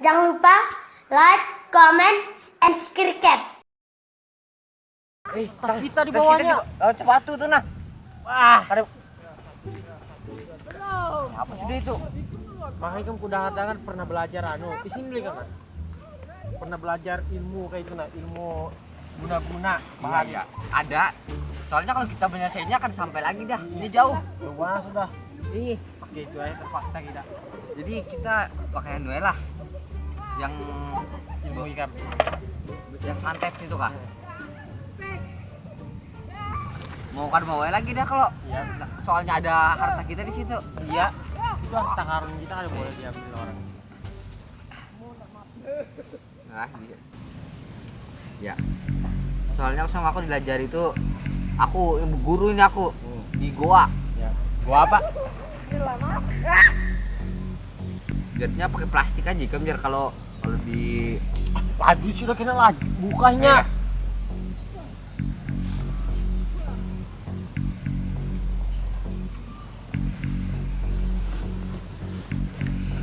Jangan lupa like, comment, and subscribe. Eh, tas kita di Tas bawahnya. oh, sepatu tuh nah. Wah, Ada. Apa sih itu? makanya kan kuda hadangan pernah belajar anu. Di sini beli kan? Pernah belajar ilmu kayak itu nah, ilmu guna-guna Bahagia. bahagia. Ada. Soalnya kalau kita menyelesainya kan sampai lagi dah. Ini jauh. Coba sudah. Ih, Pakai itu aja terpaksa kita. jadi kita pakai anu lah. Yang Ilmu ikan. yang santet itu kah? Mau kan mau lagi dah kalau Iya. soalnya ada harta kita di situ. Iya. Itu harta karun kita kan boleh diambil orang. Nah, iya. Ya. Soalnya sama aku belajar itu aku yang guru ini aku di goa. Ya. Gua apa? Jadinya pakai plastik aja kan biar kalau kalau di Laju sudah kena laju. Bukanya.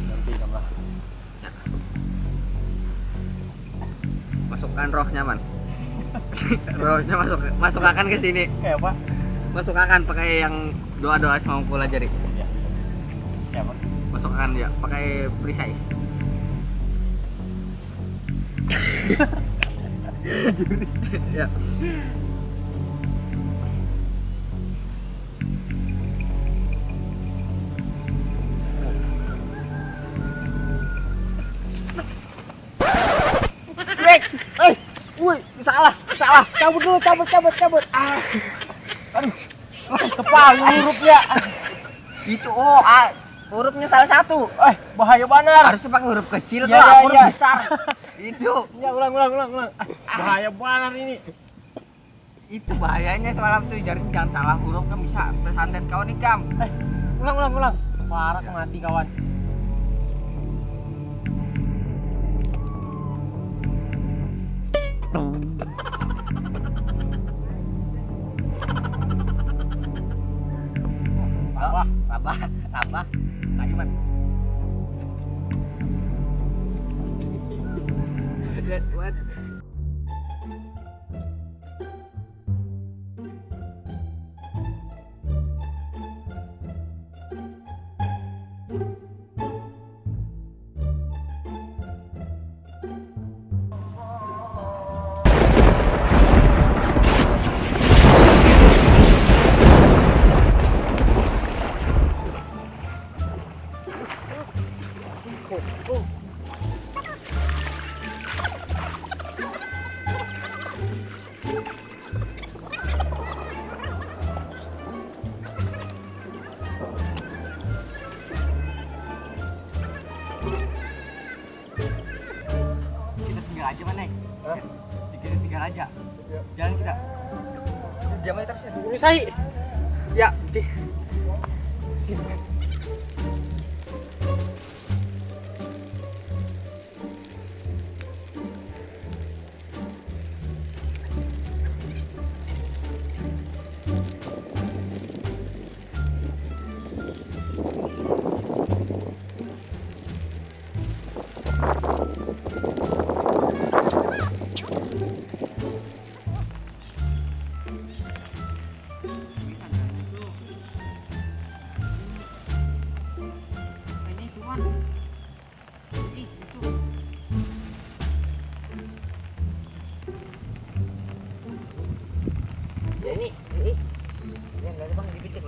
Nanti tambah. masukkan rohnya man. rohnya masuk masukkan ke sini. Kayak apa? Masukkan pakai yang doa-doa sama aku pelajari. Ya. Kayak apa? Masukkan ya pakai perisai. Ya. Eh, salah, salah. Cabut dulu, cabut, cabut, cabut. Ah. Aduh. Kepala hurufnya. Itu oh, ah, hurufnya salah satu. Eh, bahaya benar. Harusnya pakai huruf kecil kalau iya, huruf iya. besar. itu. Ya, ulang, ulang, ulang, ulang. Ah, Bahaya benar ini. Itu bahayanya semalam tuh jadi jangan salah huruf kan bisa tersantet kau nih kam. Eh, ulang, ulang, ulang. Parah mati kawan. Oh, rabah, rabah. Lagi man. Lihat, what? Jamnya terus ya. Ini saya. Ya, ti. Ini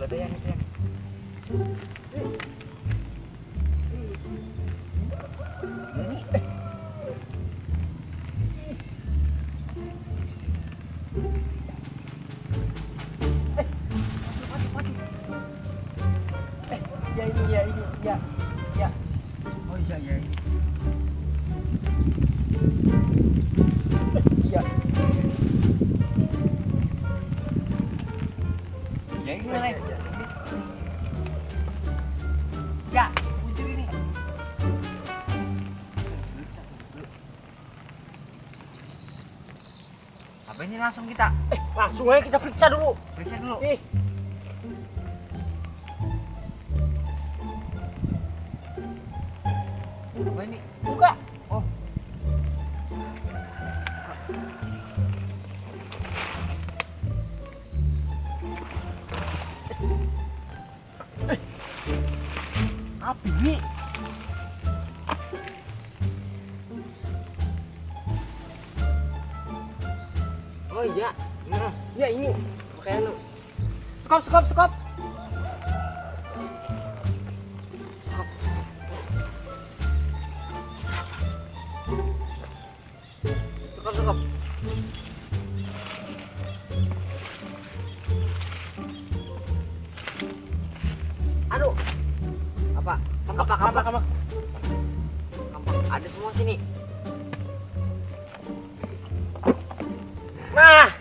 lại là đen đen. Bah, ini langsung kita. Eh, langsung aja kita periksa dulu. Periksa dulu. Ih. Apa ini? Buka. Oh. Eh. Apa ini? Ya ini pakai skop skop skop Cukup cukup. aduh Apa? kampak Apa, kampak kampak? kampak Kampak. Ada semua sini. nah